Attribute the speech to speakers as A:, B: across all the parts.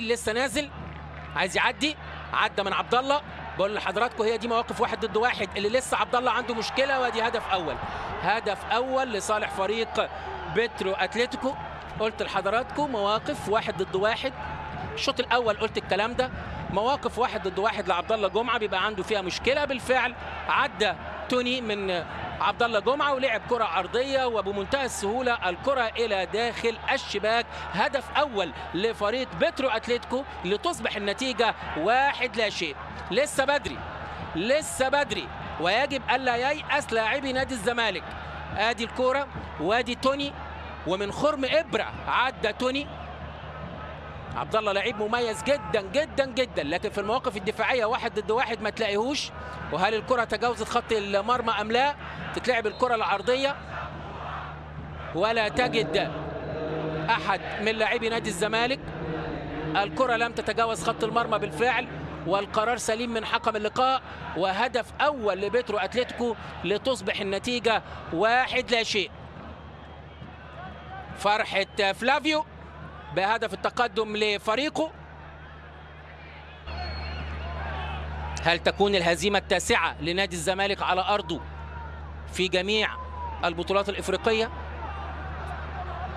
A: لسه نازل. عايز يعدي. عدى من عبد الله بقول لحضراتكم هي دي مواقف واحد ضد واحد اللي لسه عبد الله عنده مشكلة وادي هدف أول. هدف أول لصالح فريق بترو أتلتيكو. قلت لحضراتكم مواقف واحد ضد واحد. الشوط الأول قلت الكلام ده. مواقف واحد ضد واحد لعبد الله جمعة بيبقى عنده فيها مشكلة. بالفعل عدى توني من عبد الله جمعة ولعب كرة عرضيه وبمنتهى السهولة الكرة إلى داخل الشباك. هدف أول لفريق بترو أتلتيكو لتصبح النتيجة واحد لا شيء. لسه بدري لسه بدري. ويجب ألا ييأس لاعبي نادي الزمالك. آدي الكورة وادي توني ومن خرم إبرة عدى توني. عبد الله لعيب مميز جدا جدا جدا. لكن في المواقف الدفاعية واحد ضد واحد ما تلاقيهوش. وهل الكرة تجاوزت خط المرمى أم لا؟ تتلعب الكرة العرضية. ولا تجد أحد من لاعبي نادي الزمالك. الكرة لم تتجاوز خط المرمى بالفعل. والقرار سليم من حكم اللقاء. وهدف أول لبيترو أتلتيكو لتصبح النتيجة واحد لا شيء. فرحة فلافيو. بهدف التقدم لفريقه. هل تكون الهزيمة التاسعة لنادي الزمالك على أرضه في جميع البطولات الإفريقية؟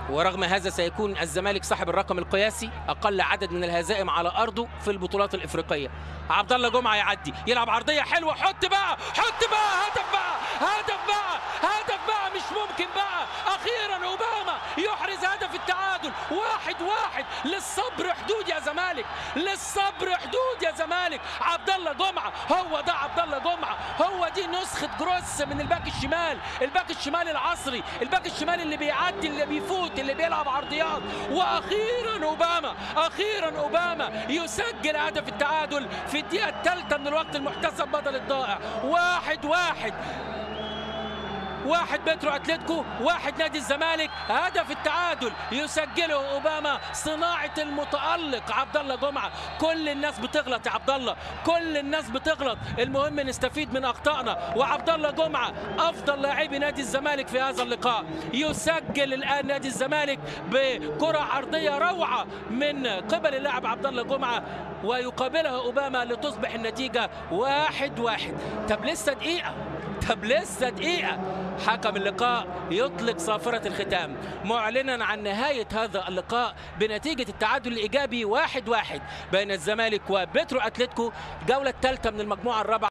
A: ورغم هذا سيكون الزمالك صاحب الرقم القياسي أقل عدد من الهزائم على أرضه في البطولات الإفريقية. عبد الله جمعة يعدي يلعب عرضية حلوة حط بقى حط بقى هدف بقى هدف بقى هدف بقى مش ممكن بقى أخيرا أوباما يحرز هدف التعادل واحد. للصبر حدود يا زمالك. للصبر حدود يا زمالك. عبد الله جمعه هو ده عبد الله جمعه هو دي نسخة جروس من الباك الشمال. الباك الشمال العصري. الباك الشمال اللي بيعدي اللي بيفوت اللي بيلعب عرضيات. وأخيرا أوباما. أخيرا أوباما يسجل هدف التعادل في الدقيقة الثالثة من الوقت المحتسب بدل الضائع. واحد واحد. واحد بترو أتلتيكو واحد نادي الزمالك. هدف التعادل يسجله أوباما صناعة المتألق عبد الله جمعة. كل الناس بتغلط يا عبد الله كل الناس بتغلط. المهم نستفيد من أخطائنا. وعبد الله جمعة أفضل لاعبي نادي الزمالك في هذا اللقاء. يسجل الآن نادي الزمالك بكرة عرضية روعة من قبل اللاعب عبد الله جمعة. ويقابلها أوباما لتصبح النتيجة واحد واحد. طب لسه دقيقة. طب لسه دقيقة. حكم اللقاء يطلق صافرة الختام. معلنا عن نهاية هذا اللقاء بنتيجة التعادل الإيجابي واحد واحد بين الزمالك وبترو أتلتيكو. الجولة الثالثة من المجموعة الرابعة.